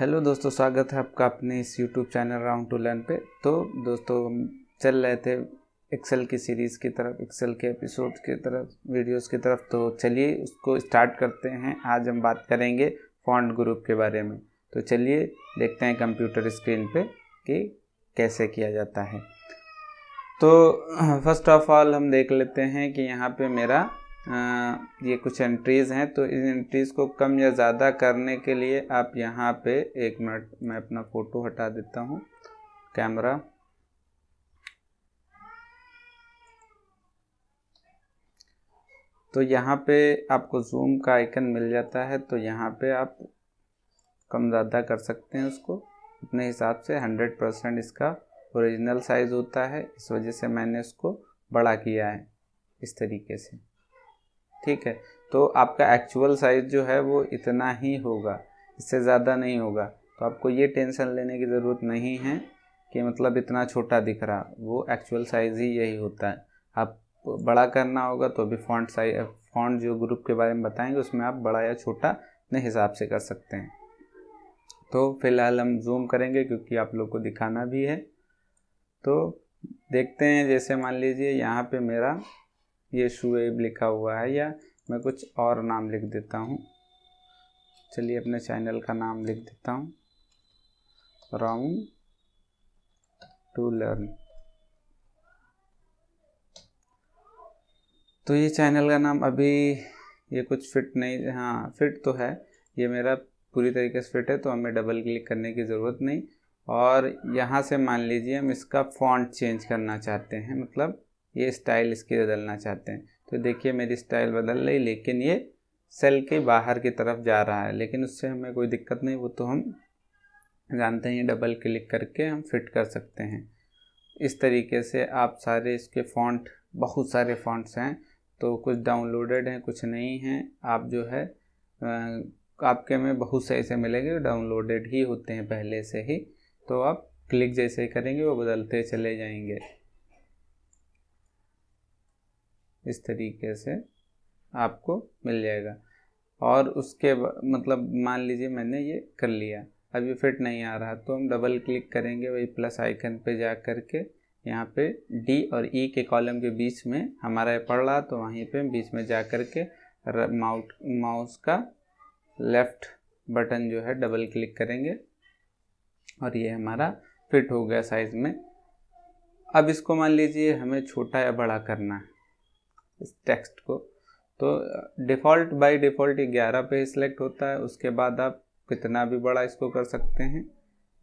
Hello दोस्तों, स्वागत है आपका अपने इस YouTube channel round to learn पे। तो दोस्तों, हम चल रहे थे एक्सेल की सीरीज़ की तरफ़ एक्सेल के एपिसोड की तरफ़ वीडियोस की तरफ़। तो चलिए उसको स्टार्ट करते हैं। आज हम बात करेंगे फॉन्ट ग्रुप के बारे में। तो चलिए देखते हैं कंप्यूटर स्क्रीन पे कि कैसे किया जाता है। तो फ़र्स्ट ऑफ़ ऑल हम देख लेते हैं कि यहाँ पे मेरा ये कुछ एंट्रीज़ हैं तो इन एंट्रीज़ को कम या ज़्यादा करने के लिए आप यहाँ पे एक मिनट, मैं अपना फ़ोटो हटा देता हूँ कैमरा तो यहाँ पे आपको जूम का आइकन मिल जाता है तो यहाँ पे आप कम ज़्यादा कर सकते हैं उसको। अपने हिसाब से 100 परसेंट इसका ओरिजिनल साइज़ होता है, इस वजह से मैंने उसको बड़ा किया है, इस तरीके से। ठीक है? तो आपका एक्चुअल साइज़ जो है वो इतना ही होगा, इससे ज़्यादा नहीं होगा। तो आपको ये टेंशन लेने की ज़रूरत नहीं है कि मतलब इतना छोटा दिख रहा। वो एक्चुअल साइज़ ही यही होता है। आप बड़ा करना होगा तो अभी फॉन्ट साइज़ फॉन्ट जो ग्रुप के बारे में बताएँगे, उसमें आप बड़ा या छोटा अपने हिसाब से कर सकते हैं। तो फ़िलहाल हम जूम करेंगे क्योंकि आप लोग को दिखाना भी है। तो देखते हैं, जैसे मान लीजिए यहाँ पे मेरा ये शुएब लिखा हुआ है, या मैं कुछ और नाम लिख देता हूँ। चलिए अपने चैनल का नाम लिख देता हूँ। राउंड टू लर्न तो ये चैनल का नाम अभी ये कुछ फिट नहीं हाँ फिट तो है। ये मेरा पूरी तरीके से फिट है तो हमें डबल क्लिक करने की ज़रूरत नहीं। और यहाँ से मान लीजिए हम इसका फॉन्ट चेंज करना चाहते हैं मतलब ये स्टाइल इसकी बदलना चाहते हैं। तो देखिए, मेरी स्टाइल बदल रही, लेकिन ये सेल के बाहर की तरफ़ जा रहा है। लेकिन उससे हमें कोई दिक्कत नहीं, वो तो हम जानते हैं डबल क्लिक करके हम फिट कर सकते हैं। इस तरीके से आप सारे इसके फॉन्ट, बहुत सारे फॉन्ट्स हैं तो कुछ डाउनलोडेड हैं, कुछ नहीं हैं। आप जो है आपके में बहुत से ऐसे मिलेंगे डाउनलोडेड ही होते हैं पहले से ही। तो आप क्लिक जैसे ही करेंगे, वो बदलते चले जाएँगे। इस तरीके से आपको मिल जाएगा। और उसके मतलब मान लीजिए मैंने ये कर लिया। ये फिट नहीं आ रहा तो हम डबल क्लिक करेंगे वही प्लस आइकन पे जा कर के यहाँ पे डी और ई e के कॉलम के बीच में हमारा ये पड़ रहा तो वहीं पे बीच में जा कर के माउट, माउस का लेफ़्ट बटन जो है डबल क्लिक करेंगे। और ये हमारा फिट हो गया साइज़ में। अब इसको मान लीजिए हमें छोटा या बड़ा करना है। इस टेक्स्ट को। तो डिफ़ॉल्ट बाय डिफ़ॉल्ट ग्यारह पे सिलेक्ट होता है, उसके बाद आप कितना भी बड़ा इसको कर सकते हैं।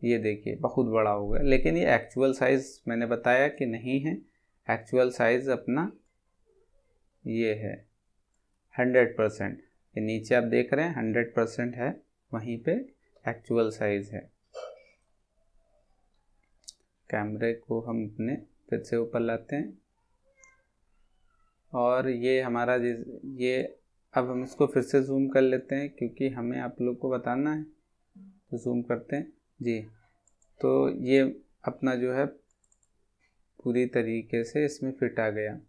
ये देखिए, बहुत बड़ा हो गया। लेकिन ये एक्चुअल साइज़ मैंने बताया कि नहीं है। एक्चुअल साइज़ अपना ये है हंड्रेड परसेंट ये नीचे आप देख रहे हैं हंड्रेड परसेंट है, वहीं पे एक्चुअल साइज़ है। कैमरे को हम अपने फिर से ऊपर लाते हैं। और ये हमारा ये अब हम इसको फिर से जूम कर लेते हैं क्योंकि हमें आप लोग को बताना है। तो जूम करते हैं। जी। तो ये अपना जो है, पूरी तरीके से इसमें फिट आ गया।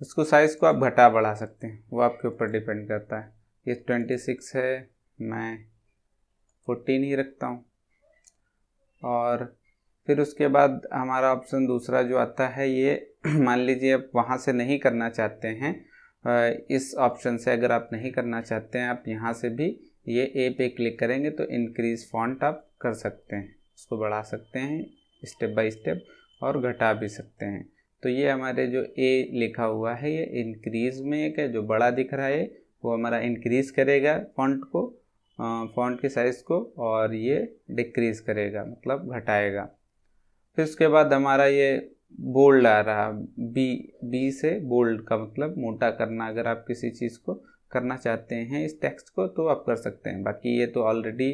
उसको साइज़ को आप घटा बढ़ा सकते हैं। वो आपके ऊपर डिपेंड करता है। ये ट्वेंटी सिक्स है। मैं फोर्टीन ही रखता हूँ। और फिर उसके बाद हमारा ऑप्शन दूसरा जो आता है, ये मान लीजिए आप वहाँ से नहीं करना चाहते हैं इस ऑप्शन से अगर आप नहीं करना चाहते हैं, आप यहाँ से भी ये ए पे क्लिक करेंगे तो इंक्रीज फॉन्ट आप कर सकते हैं। उसको बढ़ा सकते हैं स्टेप बाय स्टेप और घटा भी सकते हैं। तो ये हमारे जो ए लिखा हुआ है, ये इंक्रीज में एक है, जो बड़ा दिख रहा है, वो हमारा इंक्रीज करेगा फॉन्ट को फॉन्ट के साइज़ को और ये डिक्रीज़ करेगा मतलब घटाएगा। फिर उसके बाद हमारा ये बोल्ड आ रहा बी बी से बोल्ड का मतलब मोटा करना, अगर आप किसी चीज़ को करना चाहते हैं, इस टेक्स्ट को तो आप कर सकते हैं। बाकी ये तो ऑलरेडी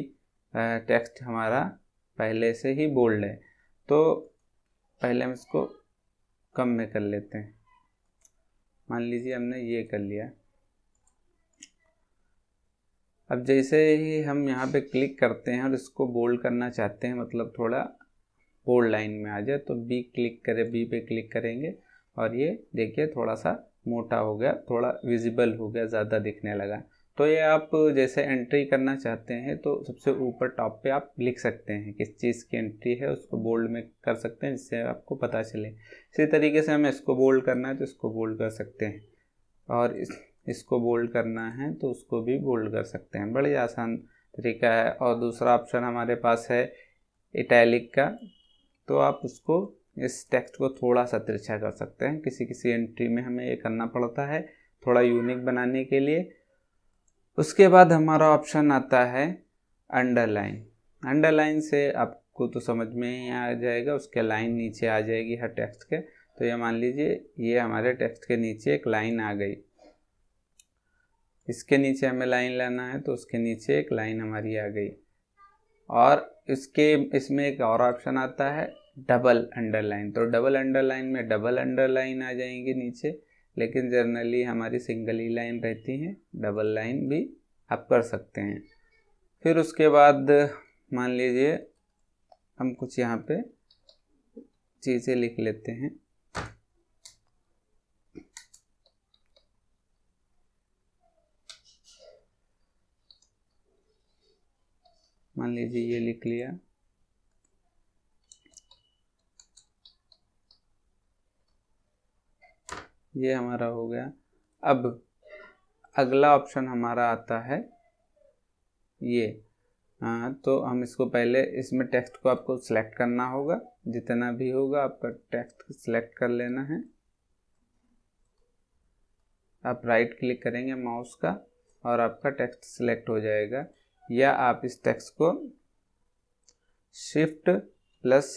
टेक्स्ट हमारा पहले से ही बोल्ड है। तो पहले हम इसको कम में कर लेते हैं। मान लीजिए हमने ये कर लिया। अब जैसे ही हम यहाँ पे क्लिक करते हैं और इसको बोल्ड करना चाहते हैं मतलब थोड़ा बोल्ड लाइन में आ जाए तो बी क्लिक करें बी पे क्लिक करेंगे। और ये देखिए थोड़ा सा मोटा हो गया, थोड़ा विजिबल हो गया, ज़्यादा दिखने लगा। तो ये आप जैसे एंट्री करना चाहते हैं तो सबसे ऊपर टॉप पे आप लिख सकते हैं, किस चीज़ की एंट्री है, उसको बोल्ड में कर सकते हैं, जिससे आपको पता चले। इसी तरीके से हमें इसको बोल्ड करना है तो इसको बोल्ड कर सकते हैं। और इस, इसको बोल्ड करना है तो उसको भी बोल्ड कर सकते हैं। बड़ी आसान तरीका है। और दूसरा ऑप्शन हमारे पास है इटैलिक का। तो आप उसको, इस टेक्स्ट को थोड़ा सा तिरछा कर सकते हैं। किसी किसी एंट्री में हमें ये करना पड़ता है, थोड़ा यूनिक बनाने के लिए। उसके बाद हमारा ऑप्शन आता है अंडरलाइन अंडरलाइन से आपको तो समझ में ही आ जाएगा, उसके लाइन नीचे आ जाएगी हर टेक्स्ट के। तो ये मान लीजिए, ये हमारे टेक्स्ट के नीचे एक लाइन आ गई। इसके नीचे हमें लाइन लाना है तो उसके नीचे एक लाइन हमारी आ गई। और इसके, इसमें एक और ऑप्शन आता है डबल अंडरलाइन तो डबल अंडरलाइन में डबल अंडरलाइन आ जाएँगे नीचे, लेकिन जनरली हमारी सिंगल ही लाइन रहती हैं डबल लाइन भी आप कर सकते हैं। फिर उसके बाद मान लीजिए, हम कुछ यहाँ पे चीज़ें लिख लेते हैं। मान लीजिए ये लिख लिया। ये हमारा हो गया। अब अगला ऑप्शन हमारा आता है ये। हाँ तो हम इसको पहले इसमें टेक्स्ट को आपको सिलेक्ट करना होगा। जितना भी होगा आपका टेक्स्ट सिलेक्ट कर लेना है। आप राइट क्लिक करेंगे माउस का और आपका टेक्स्ट सिलेक्ट हो जाएगा। या आप इस टेक्स्ट को शिफ्ट प्लस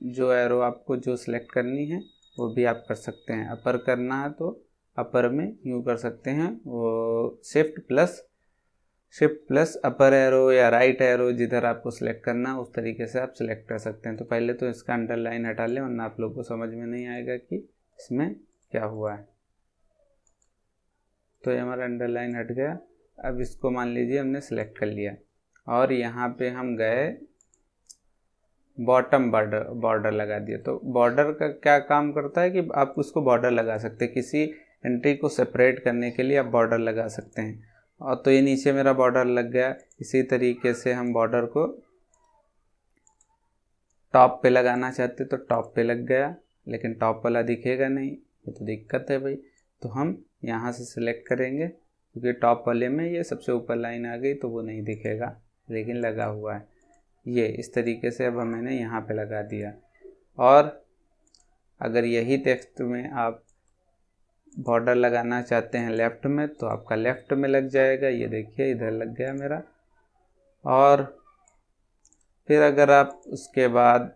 जो एरो आपको जो सिलेक्ट करनी है, वो भी आप कर सकते हैं। अपर करना है तो अपर में यूँ कर सकते हैं, वो shift plus shift plus upper arrow या राइट एरो जिधर आपको सिलेक्ट करना उस तरीके से आप सिलेक्ट कर सकते हैं। तो पहले तो इसका अंडरलाइन हटा लें, वरना आप लोग को समझ में नहीं आएगा कि इसमें क्या हुआ है। तो ये हमारा अंडरलाइन हट गया। अब इसको मान लीजिए हमने सेलेक्ट कर लिया। और यहाँ पे हम गए बॉटम बॉर्डर बॉर्डर लगा दिया। तो बॉर्डर का क्या काम करता है कि आप उसको बॉर्डर लगा सकते हैं। किसी एंट्री को सेपरेट करने के लिए आप बॉर्डर लगा सकते हैं। और तो ये नीचे मेरा बॉर्डर लग गया। इसी तरीके से हम बॉर्डर को टॉप पे लगाना चाहते तो टॉप पे लग गया। लेकिन टॉप वाला दिखेगा नहीं। ये तो दिक्कत है भाई। तो हम यहाँ से सिलेक्ट करेंगे। क्योंकि टॉप वाले में ये सबसे ऊपर लाइन आ गई तो वो नहीं दिखेगा, लेकिन लगा हुआ है। ये, इस तरीके से अब मैंने यहाँ पे लगा दिया। और अगर यही टेक्स्ट में आप बॉर्डर लगाना चाहते हैं लेफ़्ट में तो आपका लेफ़्ट में लग जाएगा। ये देखिए, इधर लग गया मेरा। और फिर अगर आप उसके बाद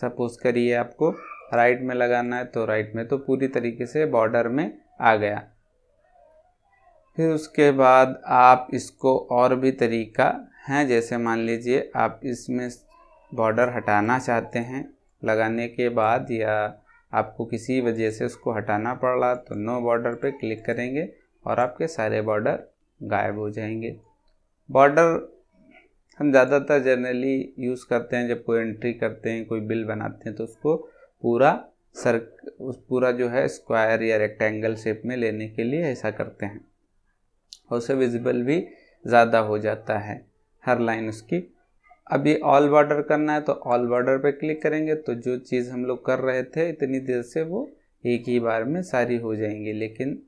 सपोज़ करिए आपको राइट में लगाना है तो राइट में तो पूरी तरीके से बॉर्डर में आ गया। फिर उसके बाद आप इसको और भी तरीका हैं, जैसे मान लीजिए आप इसमें बॉर्डर हटाना चाहते हैं लगाने के बाद या आपको किसी वजह से उसको हटाना पड़ रहा तो नो बॉर्डर पे क्लिक करेंगे और आपके सारे बॉर्डर गायब हो जाएँगे। बॉर्डर हम ज़्यादातर जनरली यूज़ करते हैं, जब कोई एंट्री करते हैं, कोई बिल बनाते हैं तो उसको पूरा सर उस पूरा जो है स्क्वायर या रेक्टेंगल शेप में लेने के लिए ऐसा करते हैं। उसे विजिबल भी ज़्यादा हो जाता है, हर लाइन उसकी। अभी ऑल बॉर्डर करना है तो ऑल बॉर्डर पे क्लिक करेंगे तो जो चीज़ हम लोग कर रहे थे, इतनी देर से वो एक ही बार में सारी हो जाएँगी, लेकिन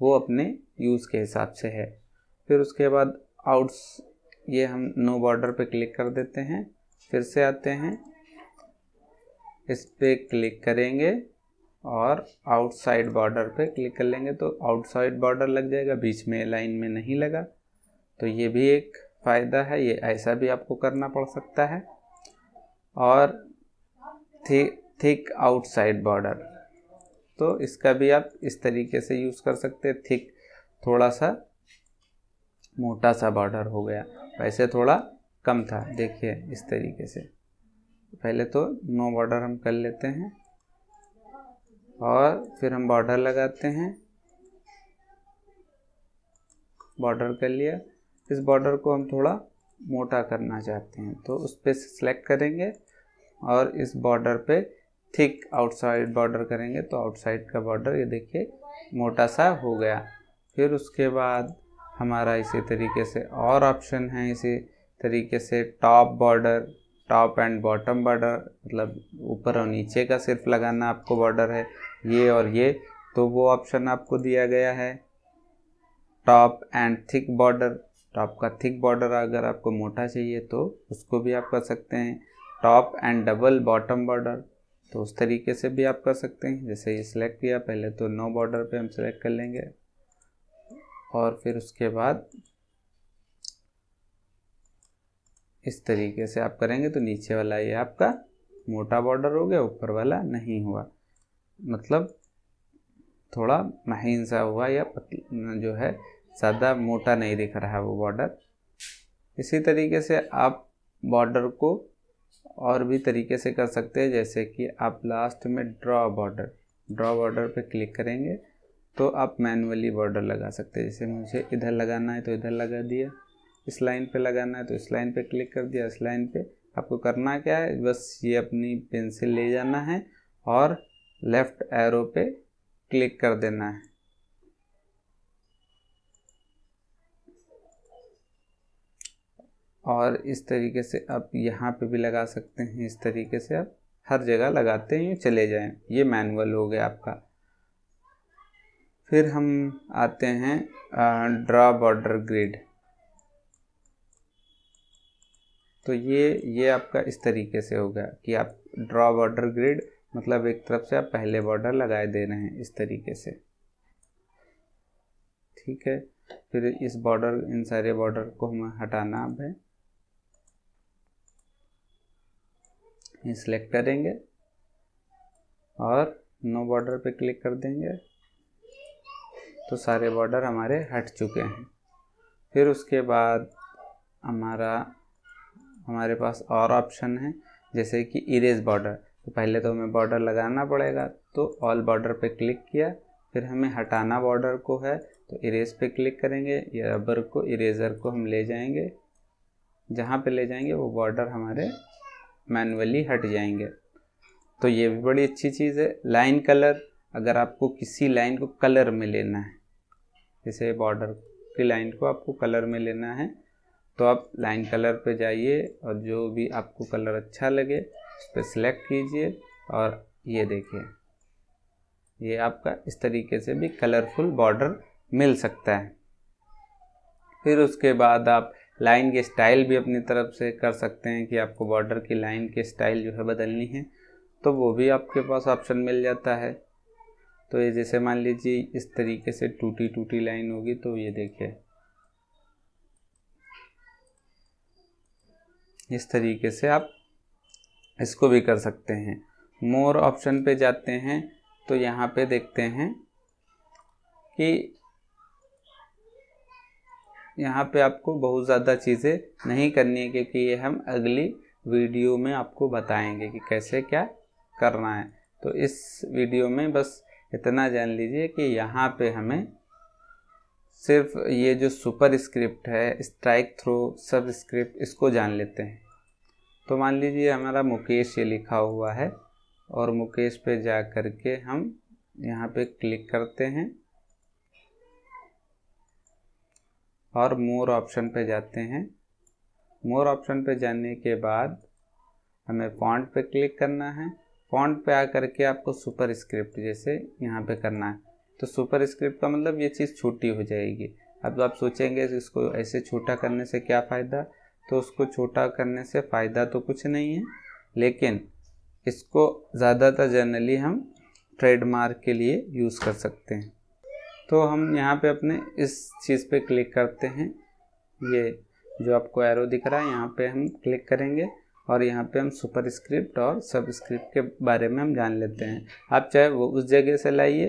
वो अपने यूज़ के हिसाब से है। फिर उसके बाद आउट्स ये हम नो बॉर्डर पे क्लिक कर देते हैं, फिर से आते हैं, इस पर क्लिक करेंगे। और आउटसाइड बॉर्डर पे क्लिक कर लेंगे तो आउटसाइड बॉर्डर लग जाएगा, बीच में लाइन में नहीं लगा। तो ये भी एक फ़ायदा है, ये ऐसा भी आपको करना पड़ सकता है। और थिक थिक आउटसाइड बॉर्डर तो इसका भी आप इस तरीके से यूज़ कर सकते हैं। थिक थोड़ा सा मोटा सा बॉर्डर हो गया। वैसे थोड़ा कम था, देखिए इस तरीके से। पहले तो नो बॉर्डर हम कर लेते हैं। और फिर हम बॉर्डर लगाते हैं। बॉर्डर कर लिया। इस बॉर्डर को हम थोड़ा मोटा करना चाहते हैं तो उस पर सेलेक्ट करेंगे और इस बॉर्डर पे थिक आउटसाइड बॉर्डर करेंगे तो आउटसाइड का बॉर्डर ये देखिए मोटा सा हो गया। फिर उसके बाद हमारा इसी तरीके से और ऑप्शन है, इसी तरीके से top border top and bottom border मतलब ऊपर और नीचे का सिर्फ़ लगाना आपको बॉर्डर है। ये और ये तो वो ऑप्शन आपको दिया गया है। Top and thick border top का थिक बॉर्डर अगर आपको मोटा चाहिए तो उसको भी आप कर सकते हैं। Top and double bottom border तो उस तरीके से भी आप कर सकते हैं। जैसे ये सिलेक्ट किया, पहले तो नो बॉर्डर पे हम सिलेक्ट कर लेंगे। और फिर उसके बाद इस तरीके से आप करेंगे तो नीचे वाला ये आपका मोटा बॉर्डर हो गया, ऊपर वाला नहीं हुआ। मतलब थोड़ा महीन सा हुआ या जो है, ज़्यादा मोटा नहीं दिख रहा है वो बॉर्डर इसी तरीके से आप बॉर्डर को और भी तरीके से कर सकते हैं, जैसे कि आप लास्ट में ड्रॉ बॉर्डर ड्रॉ बॉर्डर पे क्लिक करेंगे तो आप मैनुअली बॉर्डर लगा सकते हैं। जैसे मुझे इधर लगाना है तो इधर लगा दिया, इस लाइन पे लगाना है तो इस लाइन पे क्लिक कर दिया, इस लाइन पे। आपको करना क्या है? बस ये अपनी पेंसिल ले जाना है और लेफ़्ट एरो पे क्लिक कर देना है। और इस तरीके से आप यहाँ पे भी लगा सकते हैं, इस तरीके से आप हर जगह लगाते हैं चले जाएँ। ये मैनुअल हो गया आपका। फिर हम आते हैं ड्रा बॉर्डर ग्रिड। तो ये ये आपका इस तरीके से होगा कि आप ड्रा बॉर्डर ग्रिड मतलब एक तरफ़ से आप पहले बॉर्डर लगाए दे रहे हैं इस तरीके से। ठीक है? फिर इस बॉर्डर इन सारे बॉर्डर को हमें हटाना अब है। सिलेक्ट करेंगे और नो बॉर्डर पे क्लिक कर देंगे। तो सारे बॉर्डर हमारे हट चुके हैं। फिर उसके बाद हमारा, हमारे पास और ऑप्शन है, जैसे कि इरेज बॉर्डर तो पहले तो हमें बॉर्डर लगाना पड़ेगा। तो ऑल बॉर्डर पे क्लिक किया, फिर हमें हटाना बॉर्डर को है तो इरेज पे क्लिक करेंगे। या रबर को इरेज़र को हम ले जाएँगे। जहाँ पे ले जाएँगे, वो बॉर्डर हमारे मैनुअली हट जाएँगे। तो ये भी बड़ी अच्छी चीज़ है। लाइन कलर अगर आपको किसी लाइन को कलर में लेना है, जैसे बॉर्डर की लाइन को आपको कलर में लेना है तो आप लाइन कलर पे जाइए और जो भी आपको कलर अच्छा लगे उस पर सिलेक्ट कीजिए और ये देखिए। ये आपका इस तरीके से भी कलरफुल बॉर्डर मिल सकता है। फिर उसके बाद आप लाइन के स्टाइल भी अपनी तरफ़ से कर सकते हैं कि आपको बॉर्डर की लाइन के स्टाइल जो है बदलनी है तो वो भी आपके पास ऑप्शन मिल जाता है। तो ये जैसे मान लीजिए इस तरीके से टूटी टूटी लाइन होगी तो ये देखिए। इस तरीके से आप इसको भी कर सकते हैं। मोर ऑप्शन पे जाते हैं तो यहाँ पे देखते हैं कि यहाँ पे आपको बहुत ज़्यादा चीज़ें नहीं करनी है, क्योंकि ये हम अगली वीडियो में आपको बताएँगे कि कैसे क्या करना है। तो इस वीडियो में बस इतना जान लीजिए कि यहाँ पे हमें सिर्फ़ ये जो सुपर स्क्रिप्ट है स्ट्राइक थ्रो सब स्क्रिप्ट इसको जान लेते हैं। तो मान लीजिए हमारा मुकेश ये लिखा हुआ है और मुकेश पे जा कर के हम यहाँ पे क्लिक करते हैं और मोर ऑप्शन पे जाते हैं। मोर ऑप्शन पे जाने के बाद हमें फॉन्ट पे क्लिक करना है। फॉन्ट पे आकर के आपको सुपर स्क्रिप्ट जैसे यहाँ पे करना है। तो सुपर स्क्रिप्ट का मतलब ये चीज़ छोटी हो जाएगी। अब तो आप सोचेंगे इसको ऐसे छोटा करने से क्या फ़ायदा? तो उसको छोटा करने से फ़ायदा तो कुछ नहीं है, लेकिन इसको ज़्यादातर जनरली हम ट्रेडमार्क के लिए यूज़ कर सकते हैं। तो हम यहाँ पे अपने इस चीज़ पे क्लिक करते हैं। ये जो आपको एरो दिख रहा है, यहाँ पे हम क्लिक करेंगे और यहाँ पे हम सुपर स्क्रिप्ट और सब स्क्रिप्ट के बारे में हम जान लेते हैं। आप चाहे वो उस जगह से लाइए,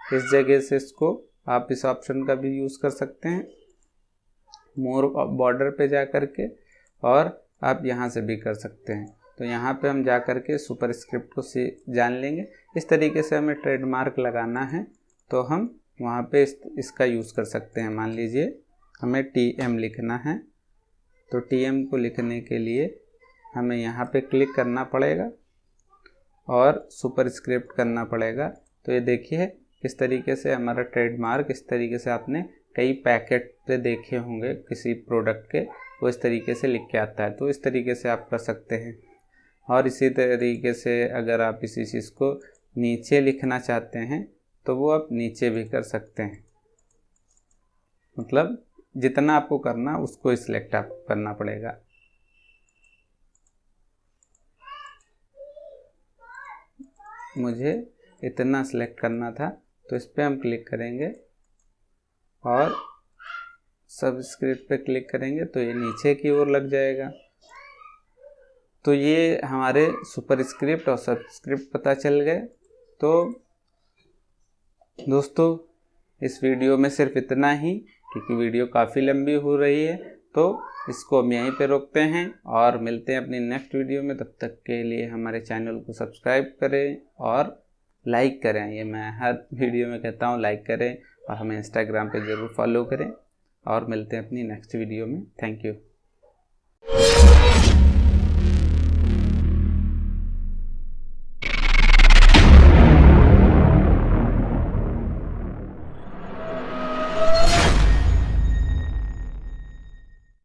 इस जगह से इसको आप इस ऑप्शन का भी यूज़ कर सकते हैं। मोर बॉर्डर पे जा कर के और आप यहाँ से भी कर सकते हैं। तो यहाँ पे हम जा कर के सुपर स्क्रिप्ट को से जान लेंगे। इस तरीके से हमें ट्रेडमार्क लगाना है तो हम वहाँ पे इस, इसका यूज़ कर सकते हैं। मान लीजिए हमें टी एम लिखना है तो टी एम को लिखने के लिए हमें यहाँ पे क्लिक करना पड़ेगा और सुपर स्क्रिप्ट करना पड़ेगा। तो ये देखिए किस तरीके से हमारा ट्रेडमार्क इस तरीके से आपने कई पैकेट पे देखे होंगे किसी प्रोडक्ट के, वो इस तरीके से लिख के आता है। तो इस तरीके से आप कर सकते हैं। और इसी तरीके से अगर आप इसी चीज़ को नीचे लिखना चाहते हैं तो वो आप नीचे भी कर सकते हैं। मतलब जितना आपको करना, उसको सिलेक्ट आप करना पड़ेगा। मुझे इतना सिलेक्ट करना था तो इस पर हम क्लिक करेंगे। और सब्सक्रिप्ट पे क्लिक करेंगे तो ये नीचे की ओर लग जाएगा। तो ये हमारे सुपर स्क्रिप्ट और सब्सक्रिप्ट पता चल गए। तो दोस्तों, इस वीडियो में सिर्फ़ इतना ही, क्योंकि वीडियो काफ़ी लंबी हो रही है तो इसको हम यहीं पे रोकते हैं और मिलते हैं अपनी नेक्स्ट वीडियो में। तब तक के लिए हमारे चैनल को सब्सक्राइब करें और लाइक करें। ये मैं हर वीडियो में कहता हूँ लाइक करें। और हमें इंस्टाग्राम पे ज़रूर फॉलो करें और मिलते हैं अपनी नेक्स्ट वीडियो में। Thank you